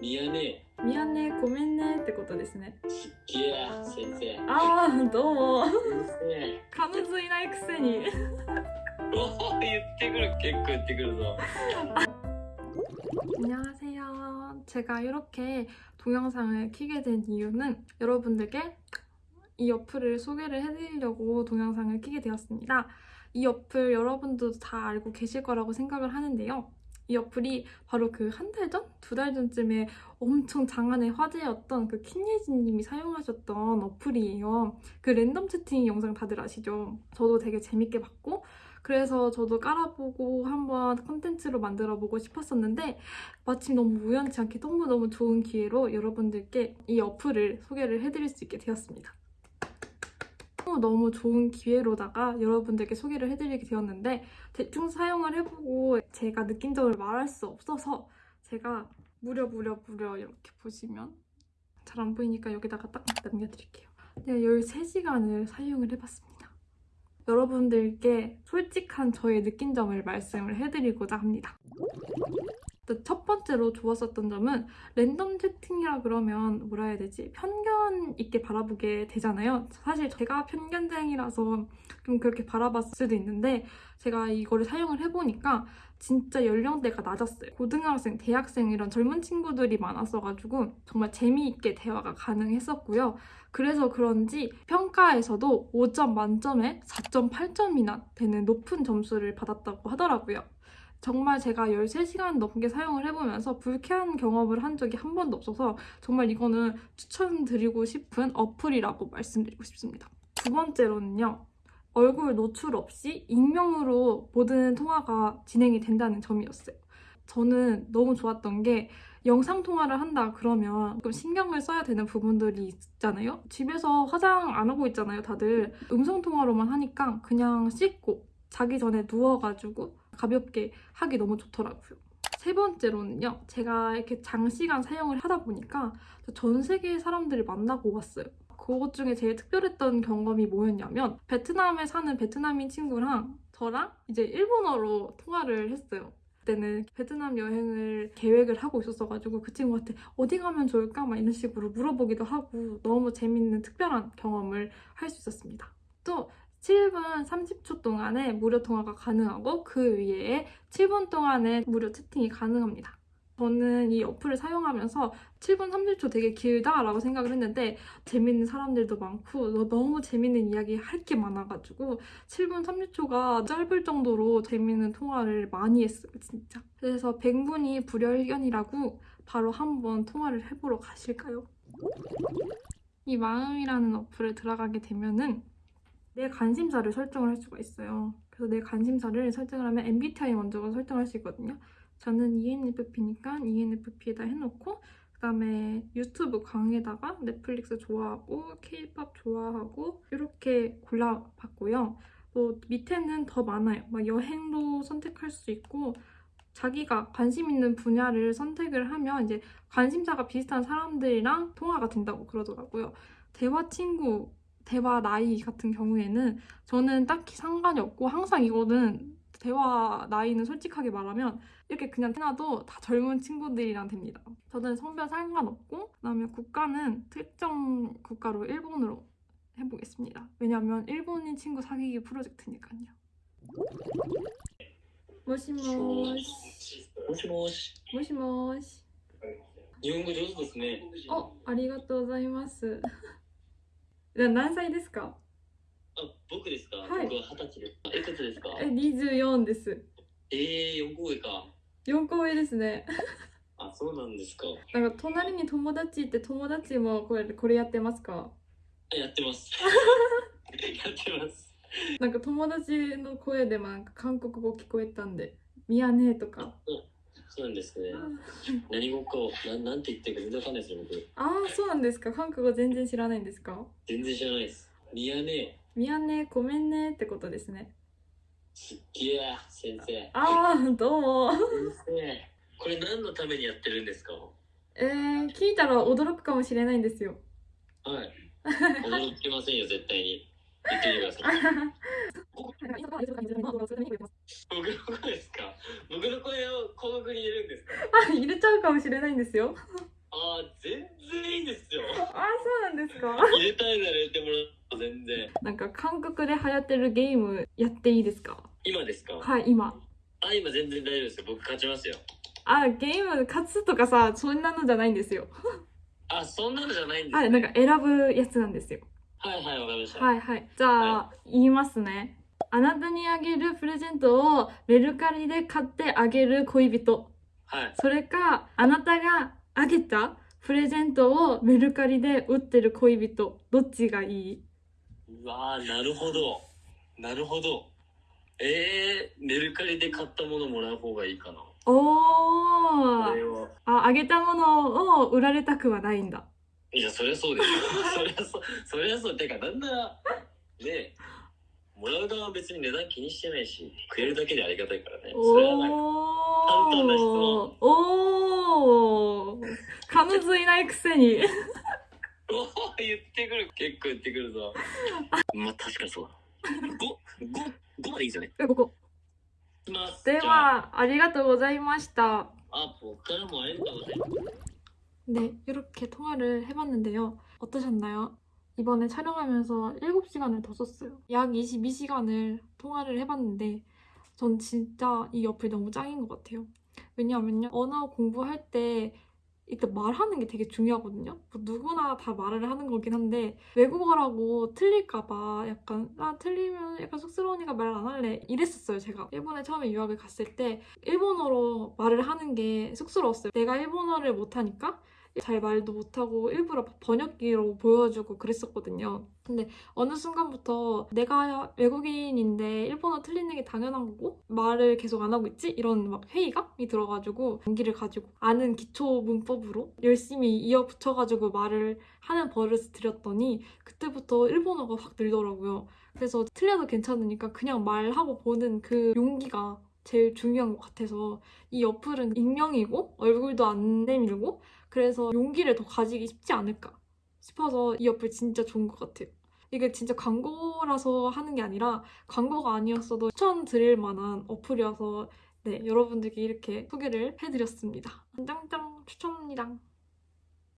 ミヤネミヤネごめんねってことですねすっげえ先生ああどうも先生彼女いないくせにおお言ってくる結構言ってくるぞ 안녕하세요. 제가 이렇게 동영상을 키게 된 이유는 여러분들께 이 어플을 소개를 해드리려고 동영상을 키게 되었습니다. 이 어플 여러분도 다 알고 계실 거라고 생각을 하는데요. 이 어플이 바로 그 한 달 전? 두 달 전쯤에 엄청 장안의 화제였던 그 킨예진님이 사용하셨던 어플이에요. 그 랜덤 채팅 영상 다들 아시죠? 저도 되게 재밌게 봤고 그래서 저도 깔아보고 한번 컨텐츠로 만들어보고 싶었었는데 마침 너무 우연치 않게 너무너무 좋은 기회로 여러분들께 이 어플을 소개를 해드릴 수 있게 되었습니다. 너무 좋은 기회로다가 여러분들께 소개를 해드리게 되었는데 대충 사용을 해보고 제가 느낀 점을 말할 수 없어서 제가 무려 무려 무려 이렇게 보시면 잘 안 보이니까 여기다가 딱 남겨드릴게요. 내가 13시간을 사용을 해봤습니다. 여러분들께 솔직한 저의 느낀 점을 말씀을 해드리고자 합니다. 일단 첫 번째로 좋았었던 점은 랜덤 채팅이라 그러면 뭐라 해야 되지? 편견 있게 바라보게 되잖아요. 사실 제가 편견쟁이라서 좀 그렇게 바라봤을 수도 있는데 제가 이거를 사용을 해보니까 진짜 연령대가 낮았어요. 고등학생, 대학생 이런 젊은 친구들이 많았어가지고 정말 재미있게 대화가 가능했었고요. 그래서 그런지 평가에서도 5점 만점에 4.8점이나 되는 높은 점수를 받았다고 하더라고요. 정말 제가 13시간 넘게 사용을 해보면서 불쾌한 경험을 한 적이 한 번도 없어서 정말 이거는 추천드리고 싶은 어플이라고 말씀드리고 싶습니다. 두 번째로는요. 얼굴 노출 없이 익명으로 모든 통화가 진행이 된다는 점이었어요. 저는 너무 좋았던 게 영상 통화를 한다 그러면 좀 신경을 써야 되는 부분들이 있잖아요. 집에서 화장 안 하고 있잖아요, 다들. 음성 통화로만 하니까 그냥 씻고 자기 전에 누워가지고 가볍게 하기 너무 좋더라고요. 세 번째로는요, 제가 이렇게 장시간 사용을 하다 보니까 전 세계 사람들을 만나고 왔어요. 그것 중에 제일 특별했던 경험이 뭐였냐면 베트남에 사는 베트남인 친구랑 저랑 이제 일본어로 통화를 했어요. 그때는 베트남 여행을 계획을 하고 있었어가지고 그 친구한테 어디 가면 좋을까? 막 이런 식으로 물어보기도 하고 너무 재밌는 특별한 경험을 할 수 있었습니다. 또 7분 30초 동안에 무료 통화가 가능하고 그 위에 7분 동안에 무료 채팅이 가능합니다. 저는 이 어플을 사용하면서 7분 30초 되게 길다라고 생각을 했는데 재밌는 사람들도 많고 너무 재밌는 이야기 할 게 많아가지고 7분 30초가 짧을 정도로 재밌는 통화를 많이 했어요 진짜 그래서 100분이 불여일견이라고 바로 한번 통화를 해보러 가실까요? 이 마음이라는 어플을 들어가게 되면은 내 관심사를 설정을 할 수가 있어요 그래서 내 관심사를 설정을 하면 MBTI 먼저 설정할 수 있거든요 저는 ENFP니까 ENFP에다 해놓고 그다음에 유튜브 강의에다가 넷플릭스 좋아하고 K-pop 좋아하고 이렇게 골라봤고요. 또 밑에는 더 많아요. 막 여행도 선택할 수 있고 자기가 관심 있는 분야를 선택을 하면 이제 관심사가 비슷한 사람들이랑 통화가 된다고 그러더라고요. 대화 친구, 대화 나이 같은 경우에는 저는 딱히 상관이 없고 항상 이거는 대화 나이는 솔직하게 말하면 이렇게 그냥 해놔도 다 젊은 친구들이랑 됩니다. 저는 성별 상관없고 그다음에 국가는 특정 국가로 일본으로 해보겠습니다. 왜냐면 일본인 친구 사귀기 프로젝트니까요. 모시모시 もしもし 모시모시 日本語上手ですね 어, ありがとうございます。 何歳ですか？あ僕ですか、はい。僕は二十歳です。いくつですか？え、24です。えー、4個上か。4個上ですね。あそうなんですか。なんか隣に友達って友達もこれこれやってますか？あやってます。やってます。なんか友達の声でなんか韓国語聞こえたんで「ミヤネ」とかそうなんですね。何語かななんて言ってるか全然わかんないですよ僕。ああそうなんですか。韓国語全然知らないんですか？全然知らないです。ミヤネ。ミヤネごめんねってことですね。すっげえ先生。ああどうも。先生。これ何のためにやってるんですか？えー、聞いたら驚くかもしれないんですよ。はい。驚きませんよ絶対に。言ってください。僕の声ですか？僕の声を広告に入れるんですか？あ入れちゃうかもしれないんですよ。全然いいですよ。あそうなんですか？入れたいなら入れてもらう全然。なんか韓国で流行ってるゲームやっていいですか？今ですか？はい今。あ今全然大丈夫ですよ。僕勝ちますよ。あゲーム勝つとかさそんなのじゃないんですよ。あそんなのじゃないんです、あなんか選ぶやつなんですよ。はいはいわかりました、はいはい。じゃあ、言いますねあなたにあげるプレゼントをメルカリで買ってあげる恋人。はい。それかあなたがあげたプレゼントをメルカリで売ってる恋人。どっちがいい？うわーなるほど。なるほど。えー、メルカリで買ったものもらう方がいいかな。おー。これは。ああげたものを売られたくはないんだ。いやそりゃそうですよそりゃそうそりゃそう。てかなんならねもらう側は別に値段気にしてないしくれるだけでありがたいからねそれはなんかお簡単な質問おー彼女いないくせにおー言ってくる結構言ってくるぞまあ確かにそうだ5 5までいいですよねえここいきますでじゃあはありがとうございました아僕からもありがとうございます 네, 이렇게 통화를 해봤는데요. 어떠셨나요? 이번에 촬영하면서 7시간을 더 썼어요. 약 22시간을 통화를 해봤는데 전 진짜 이 어플 너무 짱인 것 같아요. 왜냐하면요. 언어 공부할 때 일단 말하는 게 되게 중요하거든요. 뭐 누구나 다 말을 하는 거긴 한데 외국어라고 틀릴까봐 약간 아 틀리면 약간 쑥스러우니까 말 안 할래 이랬었어요 제가 일본에 처음에 유학을 갔을 때 일본어로 말을 하는 게 쑥스러웠어요. 내가 일본어를 못하니까 잘 말도 못하고 일부러 번역기로 보여주고 그랬었거든요. 근데 어느 순간부터 내가 외국인인데 일본어 틀리는 게 당연한 거고 말을 계속 안 하고 있지? 이런 막 회의감이 들어가지고 용기를 가지고 아는 기초 문법으로 열심히 이어 붙여가지고 말을 하는 버릇을 들였더니 그때부터 일본어가 확 늘더라고요. 그래서 틀려도 괜찮으니까 그냥 말하고 보는 그 용기가 제일 중요한 것 같아서 이 어플은 익명이고 얼굴도 안 내밀고 그래서 용기를 더 가지기 쉽지 않을까 싶어서 이 어플 진짜 좋은 것 같아요. 이게 진짜 광고라서 하는 게 아니라 광고가 아니었어도 추천드릴 만한 어플이어서 네, 여러분들께 이렇게 소개를 해드렸습니다. 짱짱 추천합니다.